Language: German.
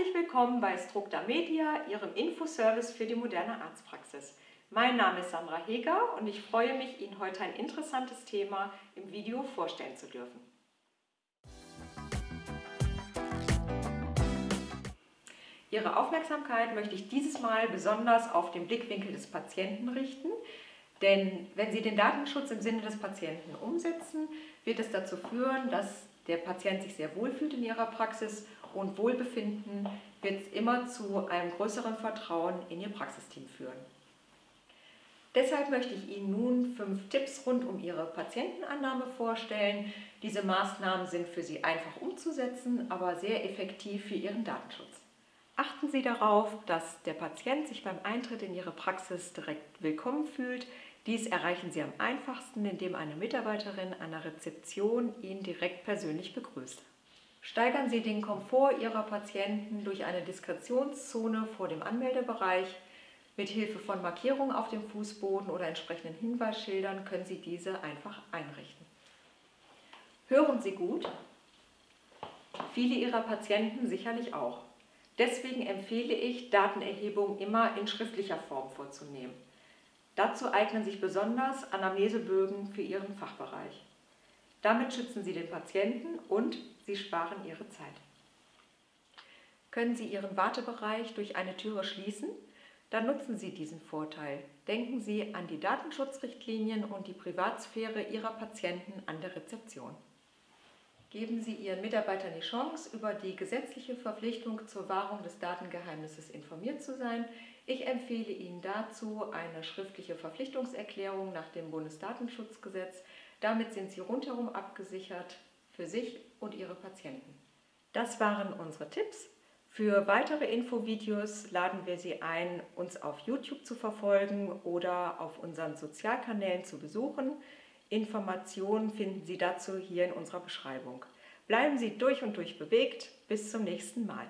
Herzlich willkommen bei Structa Media, Ihrem Infoservice für die moderne Arztpraxis. Mein Name ist Sandra Heger und ich freue mich, Ihnen heute ein interessantes Thema im Video vorstellen zu dürfen. Ihre Aufmerksamkeit möchte ich dieses Mal besonders auf den Blickwinkel des Patienten richten, denn wenn Sie den Datenschutz im Sinne des Patienten umsetzen, wird es dazu führen, dass der Patient sich sehr wohl fühlt in Ihrer Praxis und Wohlbefinden wird immer zu einem größeren Vertrauen in Ihr Praxisteam führen. Deshalb möchte ich Ihnen nun fünf Tipps rund um Ihre Patientenannahme vorstellen. Diese Maßnahmen sind für Sie einfach umzusetzen, aber sehr effektiv für Ihren Datenschutz. Achten Sie darauf, dass der Patient sich beim Eintritt in Ihre Praxis direkt willkommen fühlt. Dies erreichen Sie am einfachsten, indem eine Mitarbeiterin an der Rezeption ihn direkt persönlich begrüßt. Steigern Sie den Komfort Ihrer Patienten durch eine Diskretionszone vor dem Anmeldebereich. Mit Hilfe von Markierungen auf dem Fußboden oder entsprechenden Hinweisschildern können Sie diese einfach einrichten. Hören Sie gut? Viele Ihrer Patienten sicherlich auch. Deswegen empfehle ich, Datenerhebung immer in schriftlicher Form vorzunehmen. Dazu eignen sich besonders Anamnesebögen für Ihren Fachbereich. Damit schützen Sie den Patienten und Sie sparen Ihre Zeit. Können Sie Ihren Wartebereich durch eine Türe schließen? Dann nutzen Sie diesen Vorteil. Denken Sie an die Datenschutzrichtlinien und die Privatsphäre Ihrer Patienten an der Rezeption. Geben Sie Ihren Mitarbeitern die Chance, über die gesetzliche Verpflichtung zur Wahrung des Datengeheimnisses informiert zu sein. Ich empfehle Ihnen dazu eine schriftliche Verpflichtungserklärung nach dem Bundesdatenschutzgesetz. Damit sind Sie rundherum abgesichert für sich und Ihre Patienten. Das waren unsere Tipps. Für weitere Infovideos laden wir Sie ein, uns auf YouTube zu verfolgen oder auf unseren Sozialkanälen zu besuchen. Informationen finden Sie dazu hier in unserer Beschreibung. Bleiben Sie durch und durch bewegt. Bis zum nächsten Mal.